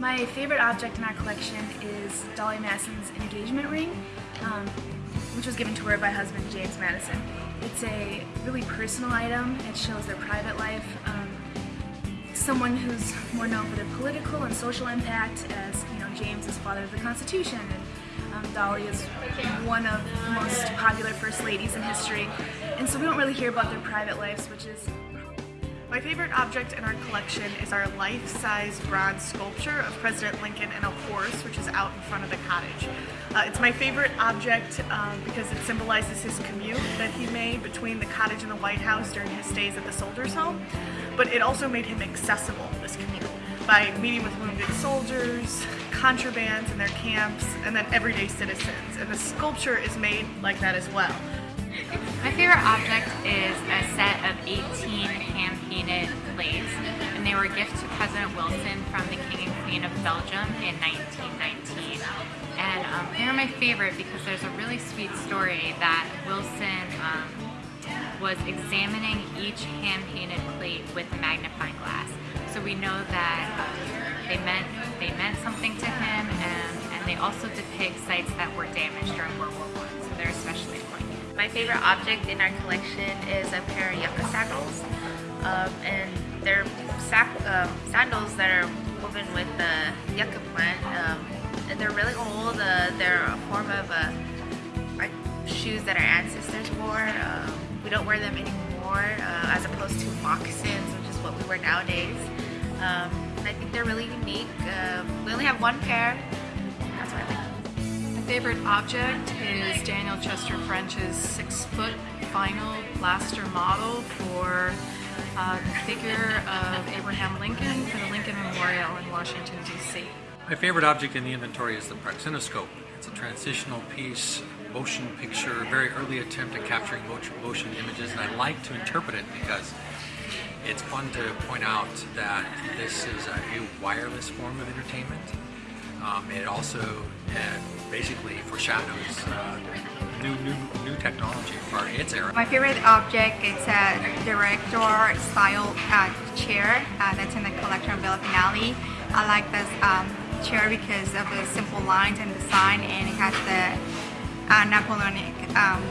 My favorite object in our collection is Dolley Madison's engagement ring, um, which was given to her by husband James Madison. It's a really personal item. It shows their private life. Um, someone who's more known for their political and social impact as, you know, James is father of the Constitution and um, Dolley is one of the most popular first ladies in history. And so we don't really hear about their private lives, which is my favorite object in our collection is our life-size bronze sculpture of President Lincoln and a horse, which is out in front of the cottage. Uh, it's my favorite object um, because it symbolizes his commute that he made between the cottage and the White House during his stays at the soldiers' home, but it also made him accessible, this commute, by meeting with wounded soldiers, contrabands in their camps, and then everyday citizens. And the sculpture is made like that as well. My favorite object is a set of 18 plates, and they were a gift to President Wilson from the King and Queen of Belgium in 1919. And um, they're my favorite because there's a really sweet story that Wilson um, was examining each hand-painted plate with a magnifying glass. So we know that um, they meant they meant something to him, and, and they also depict sites that were damaged during World War I. So they're especially important. My favorite object in our collection is a pair of yucca sandals. Um, and they're um, sandals that are woven with the yucca plant. Um, and they're really old. Uh, they're a form of uh, shoes that our ancestors wore. Uh, we don't wear them anymore uh, as opposed to moccasins, which is what we wear nowadays. Um, I think they're really unique. We only have one pair. That's why I like favorite object is Daniel Chester French's six-foot final plaster model for uh, the figure of Abraham Lincoln for the Lincoln Memorial in Washington, D.C. My favorite object in the inventory is the Praxinoscope. It's a transitional piece, motion picture, very early attempt at capturing motion images, and I like to interpret it because it's fun to point out that this is a wireless form of entertainment. Um, it also uh, basically foreshadows uh, new, new, new technology for its era. My favorite object is a director style uh, chair uh, that's in the collection of Villa Finale. I like this um, chair because of the simple lines and design and it has the uh, Napoleonic um,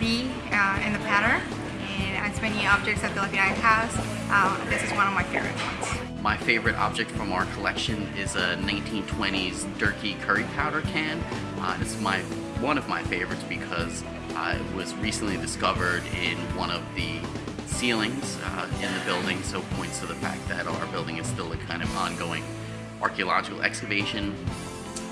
V in the pattern and as many objects at Villa Finale has, this is one of my favorite ones. My favorite object from our collection is a 1920s Durkee curry powder can. Uh, it's my one of my favorites because uh, it was recently discovered in one of the ceilings uh, in the building, so points to the fact that our building is still a kind of ongoing archaeological excavation,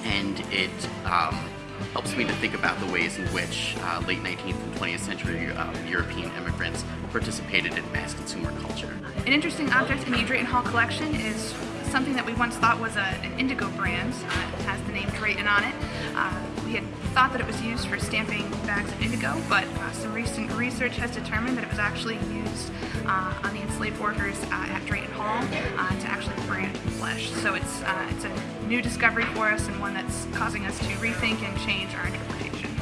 and it um, helps me to think about the ways in which uh, late 19th and 20th century uh, European immigrants participated in mass consumer culture. An interesting object in the Drayton Hall collection is something that we once thought was a, an indigo brand. Uh, it has the name Drayton on it. Uh, we had thought that it was used for stamping bags of indigo, but uh, some recent research has determined that it was actually used uh, on the enslaved workers uh, at Drayton Hall to actually brand flesh. So it's, it's a new discovery for us and one that's causing us to rethink and change our interpretation.